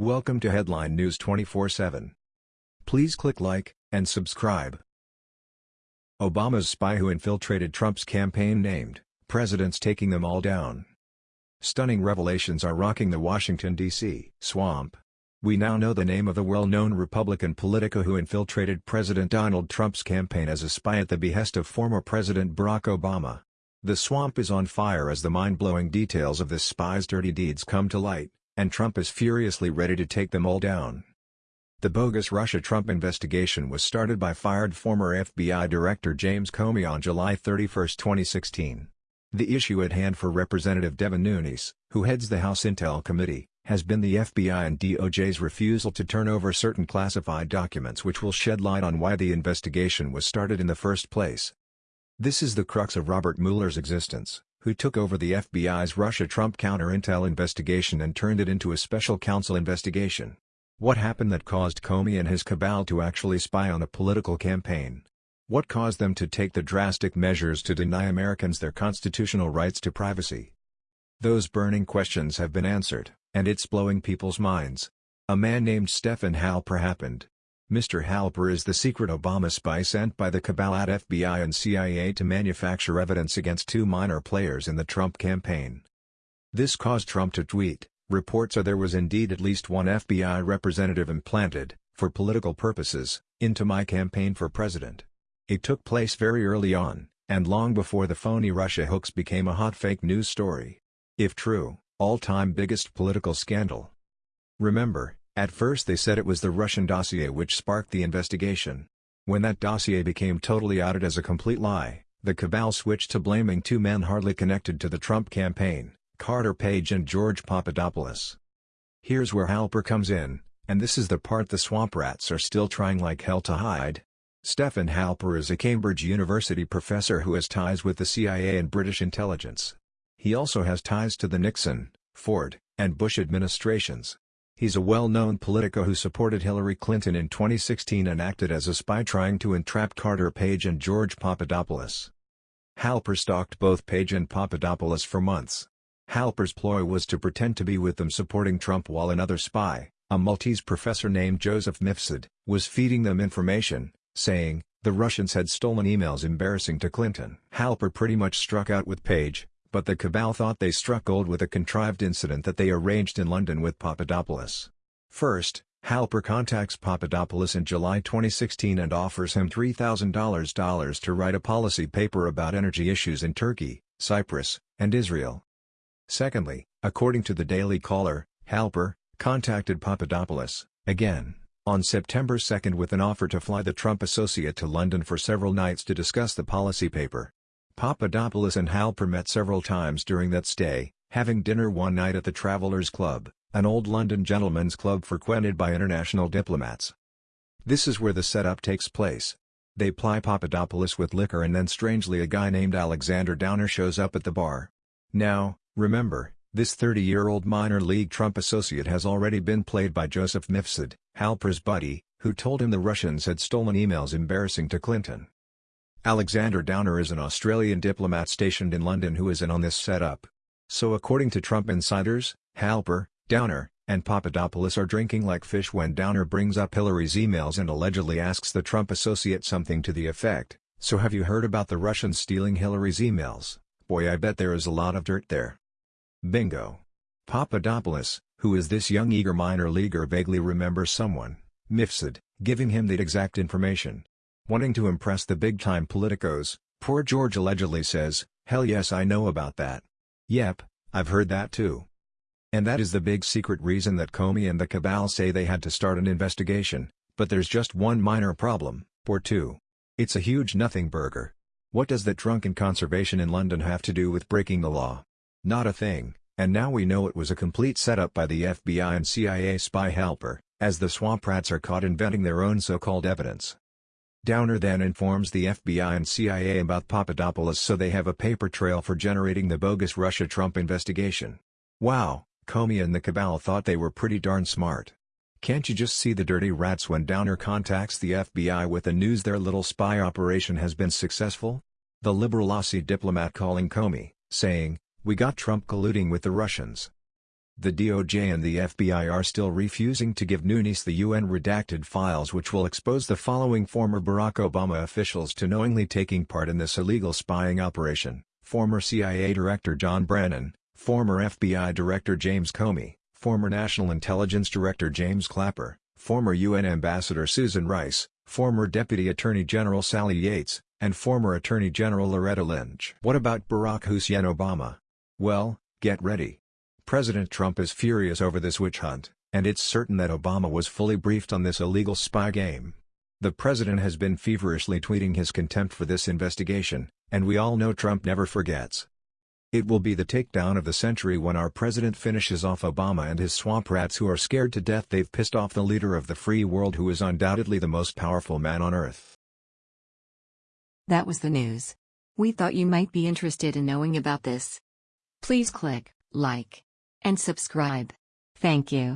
Welcome to Headline News 24/7. Please click like and subscribe. Obama's spy who infiltrated Trump's campaign named, presidents taking them all down. Stunning revelations are rocking the Washington, D.C. swamp. We now know the name of the well-known Republican politico who infiltrated President Donald Trump's campaign as a spy at the behest of former President Barack Obama. The swamp is on fire as the mind-blowing details of this spy's dirty deeds come to light, and Trump is furiously ready to take them all down. The bogus Russia-Trump investigation was started by fired former FBI Director James Comey on July 31, 2016. The issue at hand for Representative Devin Nunes, who heads the House Intel Committee, has been the FBI and DOJ's refusal to turn over certain classified documents which will shed light on why the investigation was started in the first place. This is the crux of Robert Mueller's existence, who took over the FBI's Russia-Trump counter-intel investigation and turned it into a special counsel investigation. What happened that caused Comey and his cabal to actually spy on a political campaign? What caused them to take the drastic measures to deny Americans their constitutional rights to privacy? Those burning questions have been answered, and it's blowing people's minds. A man named Stephen Halper happened, Mr. Halper is the secret Obama spy sent by the cabal at FBI and CIA to manufacture evidence against two minor players in the Trump campaign. This caused Trump to tweet, reports are there was indeed at least one FBI representative implanted, for political purposes, into my campaign for president. It took place very early on, and long before the phony Russia hoax became a hot fake news story. If true, all-time biggest political scandal. Remember, at first they said it was the Russian dossier which sparked the investigation. When that dossier became totally outed as a complete lie, the cabal switched to blaming two men hardly connected to the Trump campaign, Carter Page and George Papadopoulos. Here's where Halper comes in, and this is the part the swamp rats are still trying like hell to hide. Stephen Halper is a Cambridge University professor who has ties with the CIA and British intelligence. He also has ties to the Nixon, Ford, and Bush administrations. He's a well-known politico who supported Hillary Clinton in 2016 and acted as a spy trying to entrap Carter Page and George Papadopoulos. Halper stalked both Page and Papadopoulos for months. Halper's ploy was to pretend to be with them supporting Trump while another spy, a Maltese professor named Joseph Mifsud, was feeding them information, saying, the Russians had stolen emails embarrassing to Clinton. Halper pretty much struck out with Page, but the cabal thought they struck gold with a contrived incident that they arranged in London with Papadopoulos. First, Halper contacts Papadopoulos in July 2016 and offers him $3,000 to write a policy paper about energy issues in Turkey, Cyprus, and Israel. Secondly, according to the Daily Caller, Halper contacted Papadopoulos, again, on September 2 with an offer to fly the Trump associate to London for several nights to discuss the policy paper. Papadopoulos and Halper met several times during that stay, having dinner one night at the Travelers Club, an old London gentlemen's club frequented by international diplomats. This is where the setup takes place. They ply Papadopoulos with liquor and then strangely a guy named Alexander Downer shows up at the bar. Now, remember, this 30-year-old minor league Trump associate has already been played by Joseph Mifsud, Halper's buddy, who told him the Russians had stolen emails embarrassing to Clinton. Alexander Downer is an Australian diplomat stationed in London who is in on this setup. So according to Trump insiders, Halper, Downer, and Papadopoulos are drinking like fish when Downer brings up Hillary's emails and allegedly asks the Trump associate something to the effect, so have you heard about the Russians stealing Hillary's emails? Boy I bet there is a lot of dirt there. Bingo. Papadopoulos, who is this young eager minor leaguer vaguely remembers someone, Mifsud, giving him the exact information, Wanting to impress the big-time politicos, poor George allegedly says, hell yes I know about that. Yep, I've heard that too. And that is the big secret reason that Comey and the cabal say they had to start an investigation, but there's just one minor problem, or two. It's a huge nothing burger. What does that drunken conservation in London have to do with breaking the law? Not a thing, and now we know it was a complete setup by the FBI and CIA spy Halper, as the swamp rats are caught inventing their own so-called evidence. Downer then informs the FBI and CIA about Papadopoulos so they have a paper trail for generating the bogus Russia-Trump investigation. Wow, Comey and the cabal thought they were pretty darn smart. Can't you just see the dirty rats when Downer contacts the FBI with the news their little spy operation has been successful? The liberal Aussie diplomat calling Comey, saying, we got Trump colluding with the Russians. The DOJ and the FBI are still refusing to give Nunes the UN redacted files which will expose the following former Barack Obama officials to knowingly taking part in this illegal spying operation. Former CIA Director John Brennan, former FBI Director James Comey, former National Intelligence Director James Clapper, former UN Ambassador Susan Rice, former Deputy Attorney General Sally Yates, and former Attorney General Loretta Lynch. What about Barack Hussein Obama? Well, get ready. President Trump is furious over this witch hunt, and it's certain that Obama was fully briefed on this illegal spy game. The president has been feverishly tweeting his contempt for this investigation, and we all know Trump never forgets. It will be the takedown of the century when our president finishes off Obama and his swamp rats who are scared to death they've pissed off the leader of the free world who is undoubtedly the most powerful man on earth. That was the news. We thought you might be interested in knowing about this. Please click like and subscribe. Thank you.